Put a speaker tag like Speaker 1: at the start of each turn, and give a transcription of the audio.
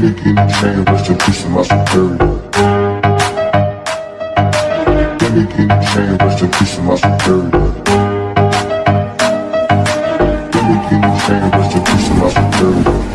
Speaker 1: me get traded with the person I should bury. Finna get traded with the person I should let me get the chain, rest the person I should bury.